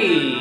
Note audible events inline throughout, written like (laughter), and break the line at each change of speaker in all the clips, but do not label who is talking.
Hey!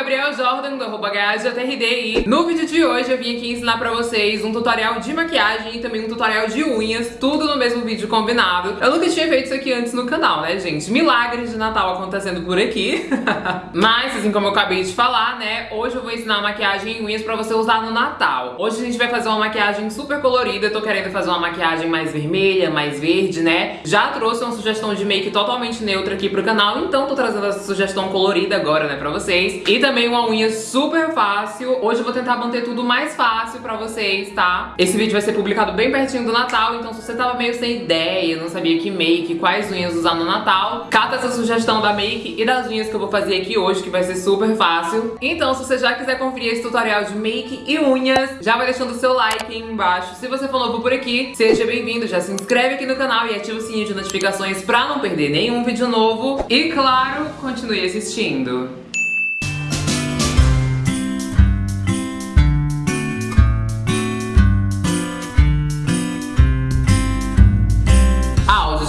Gabriel Jordan, do arroba e no vídeo de hoje eu vim aqui ensinar pra vocês um tutorial de maquiagem e também um tutorial de unhas, tudo no mesmo vídeo combinado. Eu nunca tinha feito isso aqui antes no canal, né, gente? Milagres de Natal acontecendo por aqui. (laughs) Mas, assim como eu acabei de falar, né, hoje eu vou ensinar maquiagem e unhas pra você usar no Natal. Hoje a gente vai fazer uma maquiagem super colorida, tô querendo fazer uma maquiagem mais vermelha, mais verde, né? Já trouxe uma sugestão de make totalmente neutra aqui pro canal, então tô trazendo essa sugestão colorida agora, né, pra vocês. E também uma unha super fácil. Hoje eu vou tentar manter tudo mais fácil pra vocês, tá? Esse vídeo vai ser publicado bem pertinho do Natal, então se você tava meio sem ideia, não sabia que make, quais unhas usar no Natal, cata essa sugestão da make e das unhas que eu vou fazer aqui hoje, que vai ser super fácil. Então se você já quiser conferir esse tutorial de make e unhas, já vai deixando o seu like aí embaixo. Se você for novo por aqui, seja bem-vindo, já se inscreve aqui no canal e ativa o sininho de notificações pra não perder nenhum vídeo novo. E claro, continue assistindo.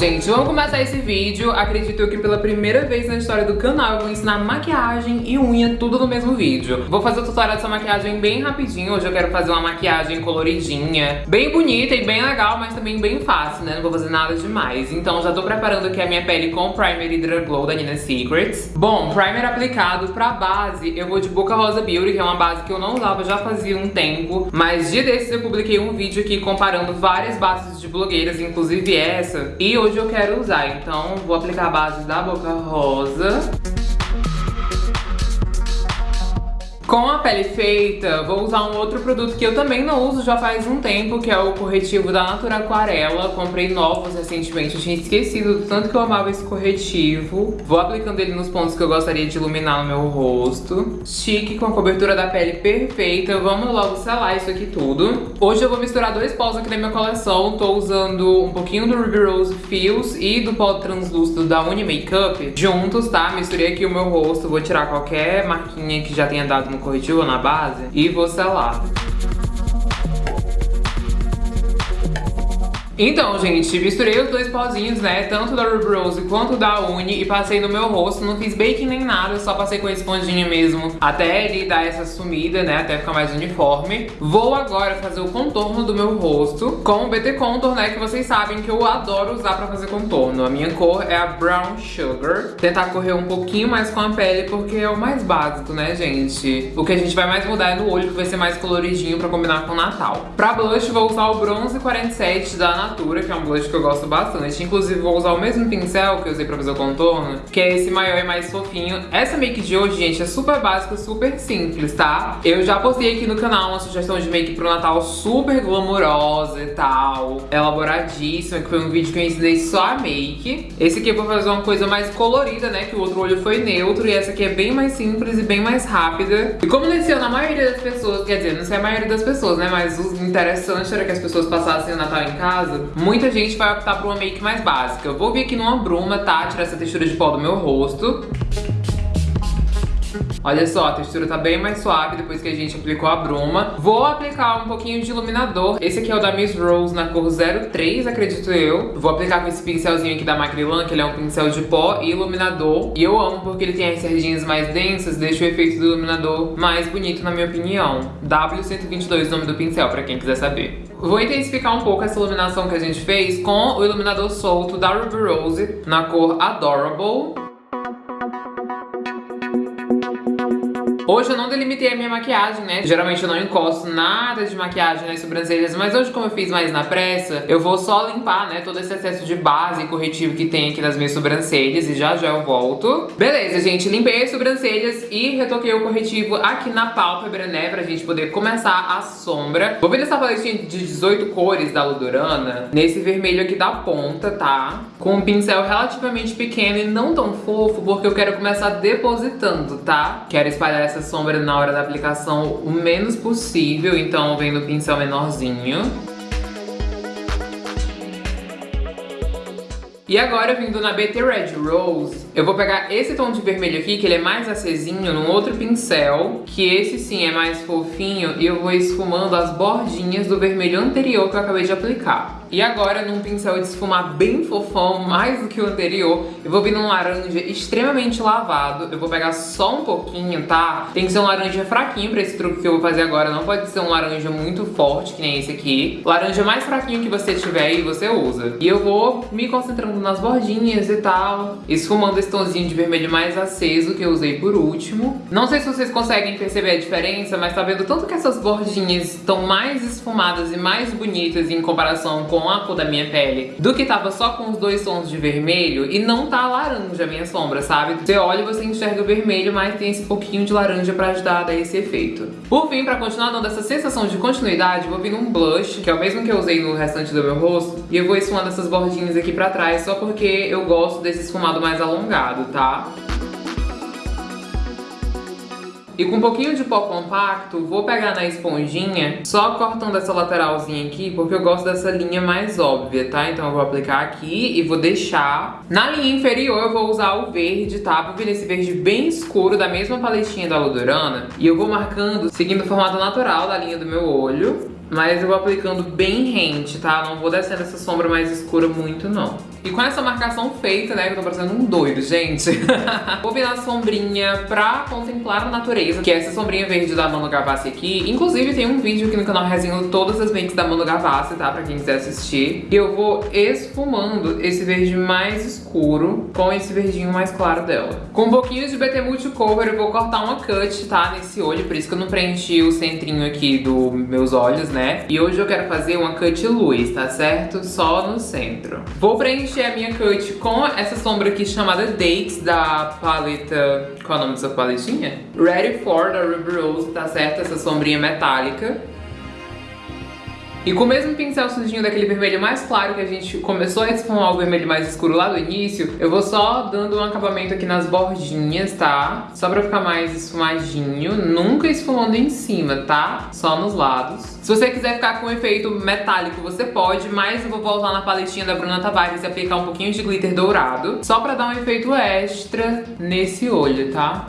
Gente, vamos começar esse vídeo. Acredito que pela primeira vez na história do canal eu vou ensinar maquiagem e unha tudo no mesmo vídeo. Vou fazer o tutorial dessa maquiagem bem rapidinho. Hoje eu quero fazer uma maquiagem coloridinha, bem bonita e bem legal, mas também bem fácil, né? Não vou fazer nada demais. Então já tô preparando aqui a minha pele com Primer Hydra Glow da Nina Secrets. Bom, primer aplicado pra base, eu vou de Boca Rosa Beauty, que é uma base que eu não usava já fazia um tempo. Mas dia desses eu publiquei um vídeo aqui comparando várias bases de blogueiras, inclusive essa. E hoje hoje eu quero usar, então vou aplicar a base da Boca Rosa. Com a pele feita, vou usar um outro produto que eu também não uso já faz um tempo, que é o corretivo da Natura Aquarela. Comprei novos recentemente, eu tinha esquecido do tanto que eu amava esse corretivo. Vou aplicando ele nos pontos que eu gostaria de iluminar no meu rosto. Chique, com a cobertura da pele perfeita. Vamos logo selar isso aqui tudo. Hoje eu vou misturar dois pós aqui da minha coleção. Tô usando um pouquinho do Ruby Rose Fios e do pó translúcido da Uni Makeup juntos, tá? Misturei aqui o meu rosto, vou tirar qualquer marquinha que já tenha dado no corretivo na base e vou selar. Então, gente, misturei os dois pozinhos, né? Tanto da Ruby Rose quanto da Uni e passei no meu rosto. Não fiz baking nem nada, só passei com a esponjinha mesmo até ele dar essa sumida, né? Até ficar mais uniforme. Vou agora fazer o contorno do meu rosto com o BT Contour, né? Que vocês sabem que eu adoro usar pra fazer contorno. A minha cor é a Brown Sugar. Tentar correr um pouquinho mais com a pele porque é o mais básico, né, gente? O que a gente vai mais mudar é no olho, que vai ser mais coloridinho pra combinar com o Natal. Pra blush, vou usar o Bronze 47 da Natura Natura, que é um blush que eu gosto bastante. Inclusive, vou usar o mesmo pincel que eu usei pra fazer o contorno, que é esse maior e mais fofinho. Essa make de hoje, gente, é super básica, super simples, tá? Eu já postei aqui no canal uma sugestão de make pro Natal super glamourosa e tal, elaboradíssima, que foi um vídeo que eu ensinei só a make. Esse aqui eu vou fazer uma coisa mais colorida, né, que o outro olho foi neutro, e essa aqui é bem mais simples e bem mais rápida. E como nesse ano a maioria das pessoas, quer dizer, não sei a maioria das pessoas, né, mas o interessante era que as pessoas passassem o Natal em casa, muita gente vai optar por uma make mais básica. Eu vou vir aqui numa bruma, tá? Tirar essa textura de pó do meu rosto. Olha só, a textura tá bem mais suave depois que a gente aplicou a bruma. Vou aplicar um pouquinho de iluminador. Esse aqui é o da Miss Rose na cor 03, acredito eu. Vou aplicar com esse pincelzinho aqui da Macrylan, que ele é um pincel de pó e iluminador. E eu amo porque ele tem as sardinhas mais densas, deixa o efeito do iluminador mais bonito, na minha opinião. W122 o nome do pincel, pra quem quiser saber. Vou intensificar um pouco essa iluminação que a gente fez com o iluminador solto da Ruby Rose na cor Adorable. Hoje eu não delimitei a minha maquiagem, né? Geralmente eu não encosto nada de maquiagem nas sobrancelhas, mas hoje como eu fiz mais na pressa, eu vou só limpar, né, todo esse excesso de base e corretivo que tem aqui nas minhas sobrancelhas e já já eu volto. Beleza, gente, limpei as sobrancelhas e retoquei o corretivo aqui na pálpebra, né, pra gente poder começar a sombra. Vou vir nessa paletinha de 18 cores da Ludurana, nesse vermelho aqui da ponta, tá? Com um pincel relativamente pequeno e não tão fofo, porque eu quero começar depositando, tá? Quero espalhar essa sombra na hora da aplicação o menos possível, então vem no pincel menorzinho. E agora, vindo na BT Red Rose, eu vou pegar esse tom de vermelho aqui, que ele é mais acesinho, num outro pincel, que esse sim é mais fofinho, e eu vou esfumando as bordinhas do vermelho anterior que eu acabei de aplicar. E agora, num pincel de esfumar bem fofão, mais do que o anterior, eu vou vir num laranja extremamente lavado. Eu vou pegar só um pouquinho, tá? Tem que ser um laranja fraquinho pra esse truque que eu vou fazer agora. Não pode ser um laranja muito forte, que nem esse aqui. Laranja mais fraquinho que você tiver e você usa. E eu vou me concentrando nas bordinhas e tal. Esfumando esse tomzinho de vermelho mais aceso que eu usei por último. Não sei se vocês conseguem perceber a diferença, mas tá vendo tanto que essas bordinhas estão mais esfumadas e mais bonitas em comparação com a cor da minha pele do que tava só com os dois tons de vermelho e não tá laranja a minha sombra, sabe? Você olha e você enxerga o vermelho, mas tem esse pouquinho de laranja pra ajudar a dar esse efeito. Por fim, pra continuar dando essa sensação de continuidade, vou vir num blush, que é o mesmo que eu usei no restante do meu rosto, e eu vou esfumando essas bordinhas aqui pra trás, só porque eu gosto desse esfumado mais alongado, tá? E com um pouquinho de pó compacto, vou pegar na esponjinha, só cortando essa lateralzinha aqui, porque eu gosto dessa linha mais óbvia, tá? Então eu vou aplicar aqui e vou deixar. Na linha inferior eu vou usar o verde, tá? Vou vir nesse verde bem escuro da mesma paletinha da Ludurana. E eu vou marcando, seguindo o formato natural da linha do meu olho. Mas eu vou aplicando bem rente, tá? Não vou descendo essa sombra mais escura muito, não. E com essa marcação feita, né, que eu tô parecendo um doido, gente. (laughs) vou vir na sombrinha pra contemplar a natureza, que é essa sombrinha verde da Mano Gavassi aqui. Inclusive, tem um vídeo aqui no canal resenhando todas as makes da Mano Gavassi, tá? Pra quem quiser assistir. E eu vou esfumando esse verde mais escuro com esse verdinho mais claro dela. Com um pouquinho de BT Multicover, eu vou cortar uma cut, tá? Nesse olho, por isso que eu não preenchi o centrinho aqui dos meus olhos, né? Né? E hoje eu quero fazer uma cut luz, tá certo? Só no centro. Vou preencher a minha cut com essa sombra aqui chamada Dates, da paleta... Qual é o nome dessa paletinha? Ready For, da Ruby Rose, tá certo? Essa sombrinha metálica. E com o mesmo pincel sujinho daquele vermelho mais claro que a gente começou a esfumar o vermelho mais escuro lá do início, eu vou só dando um acabamento aqui nas bordinhas, tá? Só pra ficar mais esfumadinho, nunca esfumando em cima, tá? Só nos lados. Se você quiser ficar com um efeito metálico, você pode, mas eu vou voltar na paletinha da Bruna Tavares e aplicar um pouquinho de glitter dourado, só pra dar um efeito extra nesse olho, tá?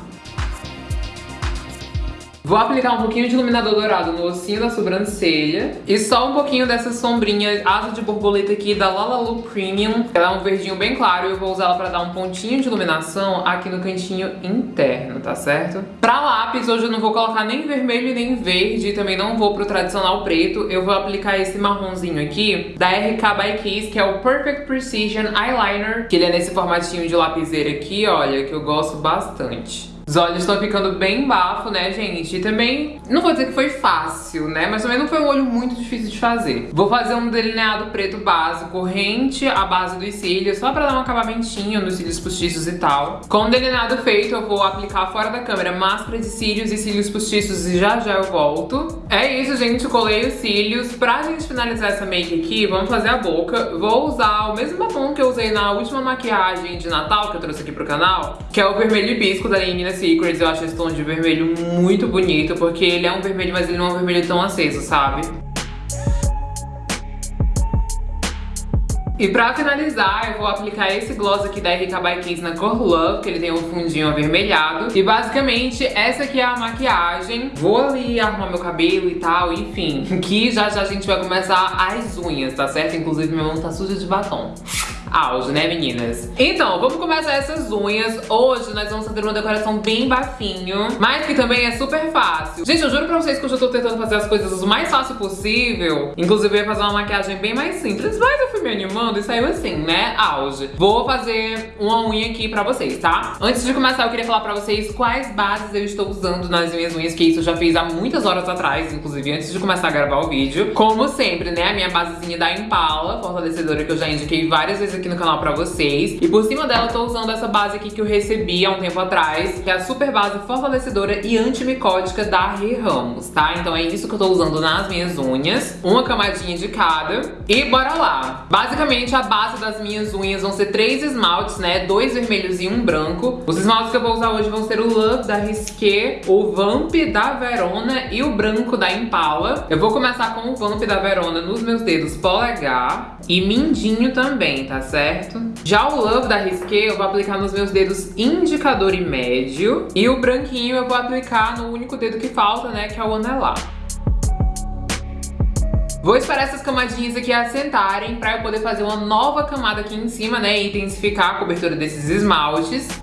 Vou aplicar um pouquinho de iluminador dourado no ossinho da sobrancelha. E só um pouquinho dessa sombrinha asa de borboleta aqui da Lalalu Premium. Ela é um verdinho bem claro e eu vou usar ela pra dar um pontinho de iluminação aqui no cantinho interno, tá certo? Pra lápis, hoje eu não vou colocar nem vermelho nem verde. Também não vou pro tradicional preto. Eu vou aplicar esse marronzinho aqui da RK by Kiss, que é o Perfect Precision Eyeliner. Que ele é nesse formatinho de lapiseira aqui, olha, que eu gosto bastante. Os olhos estão ficando bem bafo, né, gente? E também, não vou dizer que foi fácil, né? Mas também não foi um olho muito difícil de fazer. Vou fazer um delineado preto básico, rente à base dos cílios, só pra dar um acabamentinho nos cílios postiços e tal. Com o delineado feito, eu vou aplicar fora da câmera máscara de cílios e cílios postiços e já já eu volto. É isso, gente. Colei os cílios. Pra gente finalizar essa make aqui, vamos fazer a boca. Vou usar o mesmo batom que eu usei na última maquiagem de Natal que eu trouxe aqui pro canal, que é o vermelho hibisco da Lenina Secrets, eu acho esse tom de vermelho muito bonito, porque ele é um vermelho, mas ele não é um vermelho tão aceso, sabe? E pra finalizar, eu vou aplicar esse gloss aqui da RK by Kiss na cor Love, que ele tem um fundinho avermelhado. E basicamente, essa aqui é a maquiagem. Vou ali arrumar meu cabelo e tal, enfim. (laughs) Que já já a gente vai começar as unhas, tá certo? Inclusive, minha mão tá suja de batom auge, né meninas? Então, vamos começar essas unhas. Hoje nós vamos fazer uma decoração bem bafinho, mas que também é super fácil. Gente, eu juro pra vocês que eu já tô tentando fazer as coisas o mais fácil possível. Inclusive, eu ia fazer uma maquiagem bem mais simples, mas eu fui me animando e saiu assim, né? Auge. Vou fazer uma unha aqui pra vocês, tá? Antes de começar, eu queria falar pra vocês quais bases eu estou usando nas minhas unhas, que isso eu já fiz há muitas horas atrás, inclusive antes de começar a gravar o vídeo. Como sempre, né? A minha basezinha da Impala, fortalecedora que eu já indiquei várias vezes aqui aqui no canal pra vocês. E por cima dela eu tô usando essa base aqui que eu recebi há um tempo atrás, que é a super base fortalecedora e antimicótica da Rê Ramos, tá? Então é isso que eu tô usando nas minhas unhas. Uma camadinha de cada. E bora lá! Basicamente a base das minhas unhas vão ser três esmaltes, né? Dois vermelhos e um branco. Os esmaltes que eu vou usar hoje vão ser o Love da Risqué, o Vamp da Verona e o branco da Impala. Eu vou começar com o Vamp da Verona nos meus dedos polegar e mindinho também, tá certo? Já o Love da Risqué eu vou aplicar nos meus dedos indicador e médio. E o branquinho eu vou aplicar no único dedo que falta, né, que é o anelar. Vou esperar essas camadinhas aqui assentarem pra eu poder fazer uma nova camada aqui em cima, né? E intensificar a cobertura desses esmaltes.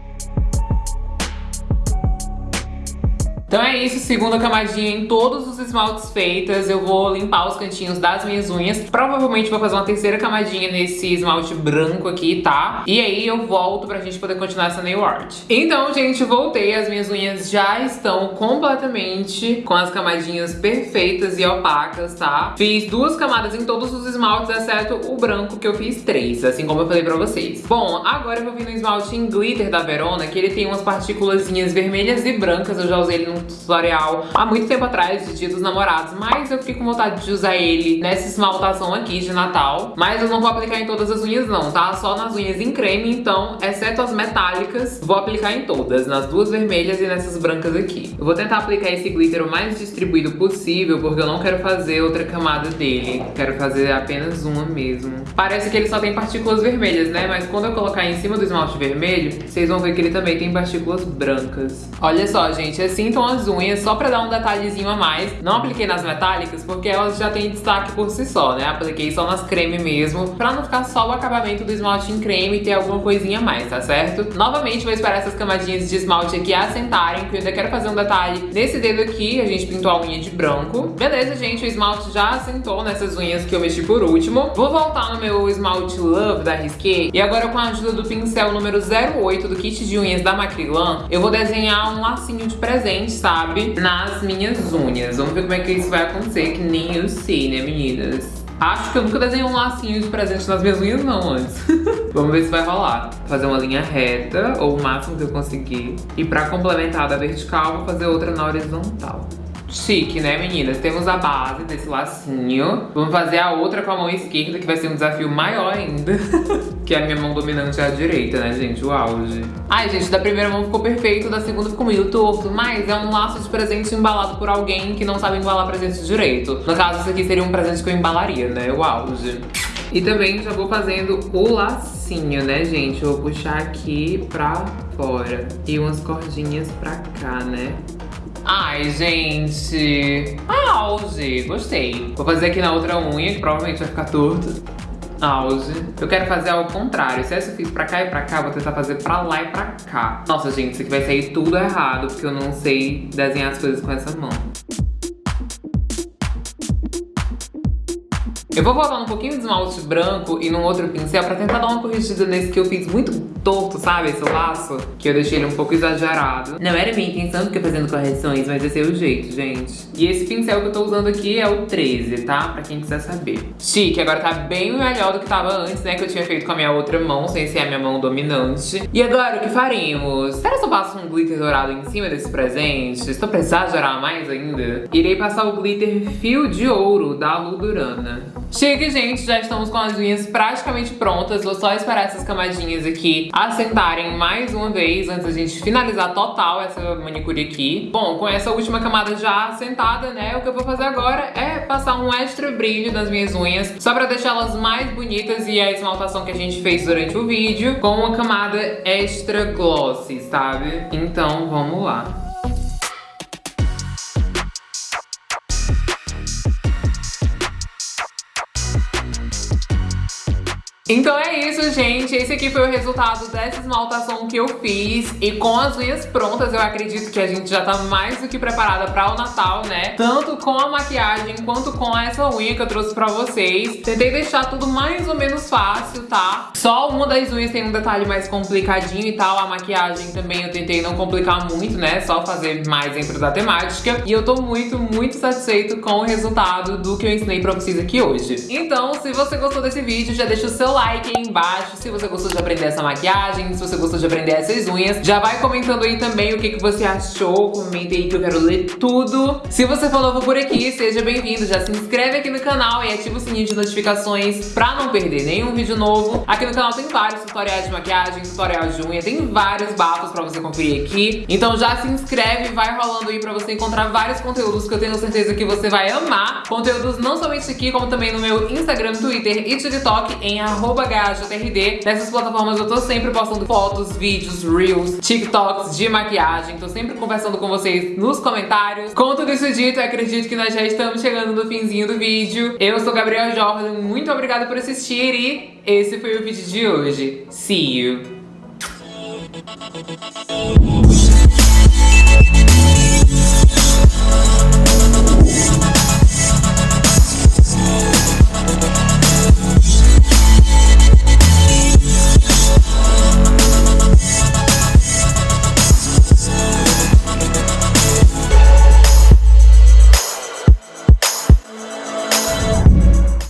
Então é isso, segunda camadinha em todos os esmaltes feitas. Eu vou limpar os cantinhos das minhas unhas. Provavelmente vou fazer uma terceira camadinha nesse esmalte branco aqui, tá? E aí eu volto pra gente poder continuar essa nail art. Então, gente, voltei. As minhas unhas já estão completamente com as camadinhas perfeitas e opacas, tá? Fiz duas camadas em todos os esmaltes, exceto o branco, que eu fiz três, assim como eu falei pra vocês. Bom, agora eu vou vir no esmalte em glitter da Verona, que ele tem umas partículas vermelhas e brancas. Eu já usei ele tutorial há muito tempo atrás, de dia dos namorados, mas eu fiquei com vontade de usar ele nessa esmaltação aqui de Natal. Mas eu não vou aplicar em todas as unhas não, tá? Só nas unhas em creme, então, exceto as metálicas, vou aplicar em todas, nas duas vermelhas e nessas brancas aqui. Eu vou tentar aplicar esse glitter o mais distribuído possível, porque eu não quero fazer outra camada dele. Quero fazer apenas uma mesmo. Parece que ele só tem partículas vermelhas, né? Mas quando eu colocar em cima do esmalte vermelho, vocês vão ver que ele também tem partículas brancas. Olha só, gente, assim então as unhas só pra dar um detalhezinho a mais. Não apliquei nas metálicas porque elas já têm destaque por si só, né? Apliquei só nas creme mesmo, pra não ficar só o acabamento do esmalte em creme e ter alguma coisinha a mais, tá certo? Novamente vou esperar essas camadinhas de esmalte aqui assentarem, porque eu ainda quero fazer um detalhe nesse dedo aqui, a gente pintou a unha de branco. Beleza, gente, o esmalte já assentou nessas unhas que eu mexi por último. Vou voltar no meu esmalte Love da Risqué e agora com a ajuda do pincel número 08 do kit de unhas da Macrilan, eu vou desenhar um lacinho de presente, sabe? Nas minhas unhas. Vamos ver como é que isso vai acontecer, que nem eu sei, né, meninas? Acho que eu nunca desenhei um lacinho de presente nas minhas unhas não antes. (laughs) Vamos ver se vai rolar. Fazer uma linha reta, ou o máximo que eu conseguir. E pra complementar da vertical, vou fazer outra na horizontal. Chique, né, meninas? Temos a base desse lacinho. Vamos fazer a outra com a mão esquerda, que vai ser um desafio maior ainda. (laughs) que a minha mão dominante é a direita, né, gente? O auge. Ai, gente, da primeira mão ficou perfeito, da segunda ficou meio torto, mas é um laço de presente embalado por alguém que não sabe embalar presente direito. No caso, isso aqui seria um presente que eu embalaria, né? O auge. E também já vou fazendo o lacinho, né, gente? Vou puxar aqui pra fora. E umas cordinhas pra cá, né? Ai, gente. Auge, gostei. Vou fazer aqui na outra unha, que provavelmente vai ficar torto. Auge. Eu quero fazer ao contrário. Se essa fiz pra cá e pra cá, vou tentar fazer pra lá e pra cá. Nossa, gente, isso aqui vai sair tudo errado, porque eu não sei desenhar as coisas com essa mão. Eu vou voltar um pouquinho de esmalte branco e num outro pincel pra tentar dar uma corrigida nesse que eu fiz muito torto, sabe? Esse laço, que eu deixei ele um pouco exagerado. Não era minha intenção ficar fazendo correções, mas esse é o jeito, gente. E esse pincel que eu tô usando aqui é o 13, tá? Pra quem quiser saber. Chique, agora tá bem melhor do que tava antes, né? Que eu tinha feito com a minha outra mão, sem ser a minha mão dominante. E agora, o que faremos? Será que eu passo um glitter dourado em cima desse presente? Estou pra exagerar mais ainda? Irei passar o glitter fio de ouro da Ludurana. Chega, gente, já estamos com as unhas praticamente prontas. Vou só esperar essas camadinhas aqui assentarem mais uma vez antes da gente finalizar total essa manicure aqui. Bom, com essa última camada já assentada, né, o que eu vou fazer agora é passar um extra brilho nas minhas unhas, só pra deixá-las mais bonitas e a esmaltação que a gente fez durante o vídeo, com uma camada extra glossy, sabe? Então, vamos lá. Então é isso, gente. Esse aqui foi o resultado dessa esmaltação que eu fiz. E com as unhas prontas, eu acredito que a gente já tá mais do que preparada pra o Natal, né? Tanto com a maquiagem quanto com essa unha que eu trouxe pra vocês. Tentei deixar tudo mais ou menos fácil, tá? Só uma das unhas tem um detalhe mais complicadinho e tal. A maquiagem também eu tentei não complicar muito, né? Só fazer mais dentro da temática. E eu tô muito, muito satisfeito com o resultado do que eu ensinei pra vocês aqui hoje. Então, se você gostou desse vídeo, já deixa o seu like like aí embaixo se você gostou de aprender essa maquiagem, se você gostou de aprender essas unhas. Já vai comentando aí também o que, que você achou, comente aí que eu quero ler tudo. Se você for novo por aqui, seja bem-vindo, já se inscreve aqui no canal e ativa o sininho de notificações pra não perder nenhum vídeo novo. Aqui no canal tem vários tutoriais de maquiagem, tutorial de unha, tem vários bafos pra você conferir aqui. Então já se inscreve, vai rolando aí pra você encontrar vários conteúdos que eu tenho certeza que você vai amar. Conteúdos não somente aqui, como também no meu Instagram, Twitter e TikTok em arroba arroba GajoTRD. Nessas plataformas eu tô sempre postando fotos, vídeos, reels, TikToks de maquiagem. Tô sempre conversando com vocês nos comentários. Com tudo isso dito, acredito que nós já estamos chegando no finzinho do vídeo. Eu sou Gabriel Jordan, muito obrigada por assistir e esse foi o vídeo de hoje. See you!